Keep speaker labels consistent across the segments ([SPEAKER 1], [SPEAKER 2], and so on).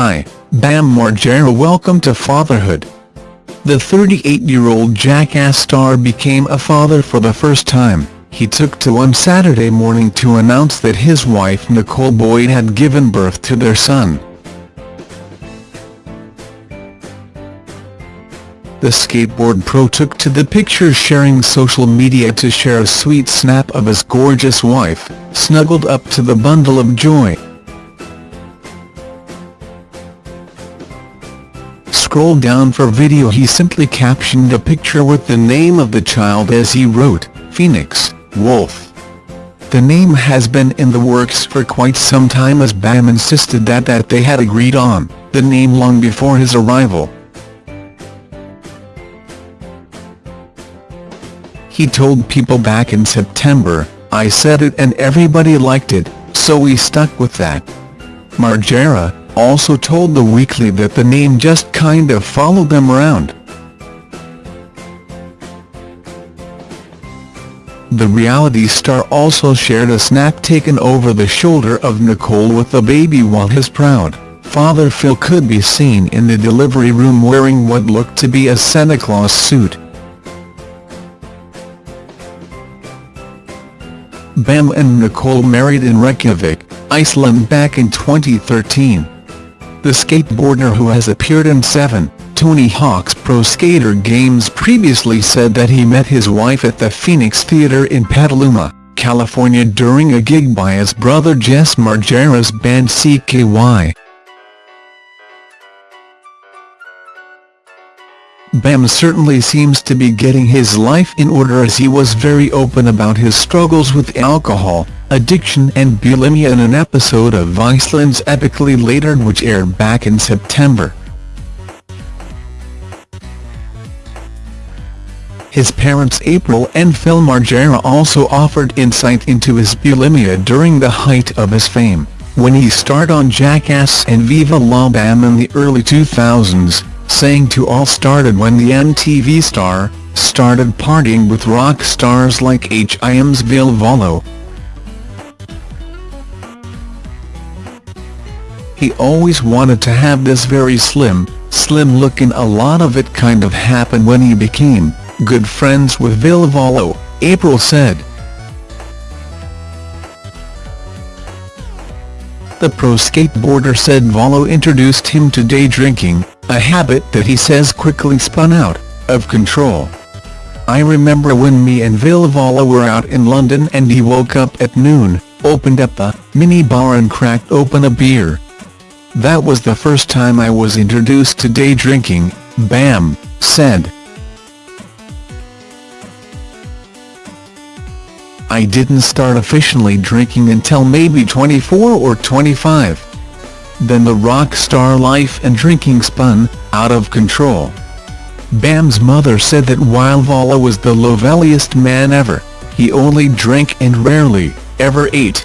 [SPEAKER 1] Margera welcome to fatherhood. The 38-year-old Jackass star became a father for the first time. He took to one Saturday morning to announce that his wife Nicole Boyd had given birth to their son. The skateboard pro took to the picture sharing social media to share a sweet snap of his gorgeous wife, snuggled up to the bundle of joy. Scroll down for video he simply captioned a picture with the name of the child as he wrote, Phoenix, Wolf. The name has been in the works for quite some time as Bam insisted that that they had agreed on the name long before his arrival. He told People back in September, I said it and everybody liked it, so we stuck with that. Margera, also told The Weekly that the name just kind of followed them around. The reality star also shared a snap taken over the shoulder of Nicole with the baby while his proud father Phil could be seen in the delivery room wearing what looked to be a Santa Claus suit. Bam and Nicole married in Reykjavik, Iceland back in 2013. The skateboarder who has appeared in seven, Tony Hawk's Pro Skater games previously said that he met his wife at the Phoenix Theater in Petaluma, California during a gig by his brother Jess Margera's band CKY. Bam certainly seems to be getting his life in order as he was very open about his struggles with alcohol, addiction and bulimia in an episode of Viceland's Epicly Later'd which aired back in September. His parents April and Phil Margera also offered insight into his bulimia during the height of his fame, when he starred on Jackass and Viva La Bam in the early 2000s saying to all started when the MTV star, started partying with rock stars like H.I.M.'s Ville Valo. He always wanted to have this very slim, slim look and a lot of it kind of happened when he became good friends with Ville April said. The pro skateboarder said Valo introduced him to day drinking, a habit that he says quickly spun out of control. I remember when me and Ville Valo were out in London and he woke up at noon, opened up the mini bar and cracked open a beer. That was the first time I was introduced to day drinking, Bam, said. I didn't start officially drinking until maybe 24 or 25. Then the rock star life and drinking spun out of control. Bam's mother said that while Valo was the loveliest man ever, he only drank and rarely, ever ate.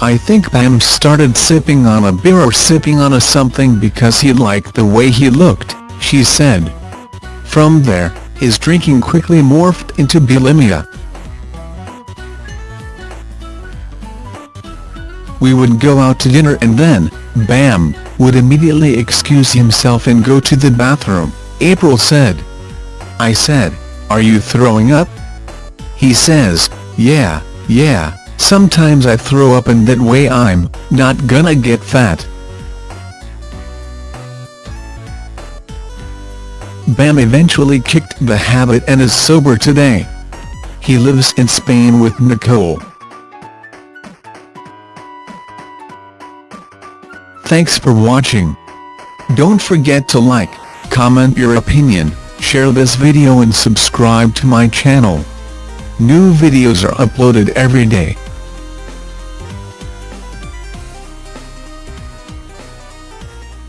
[SPEAKER 1] I think Bam started sipping on a beer or sipping on a something because he liked the way he looked, she said. From there, his drinking quickly morphed into bulimia. we would go out to dinner and then, bam, would immediately excuse himself and go to the bathroom, April said. I said, are you throwing up? He says, yeah, yeah, sometimes I throw up and that way I'm not gonna get fat. Bam eventually kicked the habit and is sober today. He lives in Spain with Nicole. Thanks for watching. Don't forget to like, comment your opinion, share this video and subscribe to my channel. New videos are uploaded every day.